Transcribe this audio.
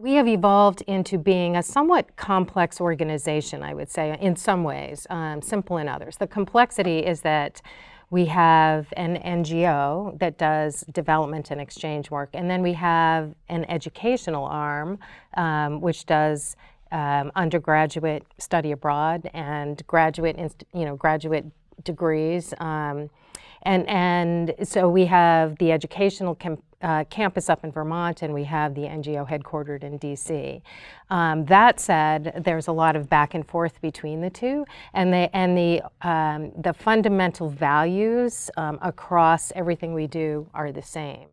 We have evolved into being a somewhat complex organization, I would say, in some ways, um, simple in others. The complexity is that we have an NGO that does development and exchange work, and then we have an educational arm, um, which does um, undergraduate study abroad and graduate, you know, graduate degrees. Um, and, and so we have the educational uh, campus up in Vermont and we have the NGO headquartered in DC. Um, that said, there's a lot of back and forth between the two and the, and the, um, the fundamental values um, across everything we do are the same.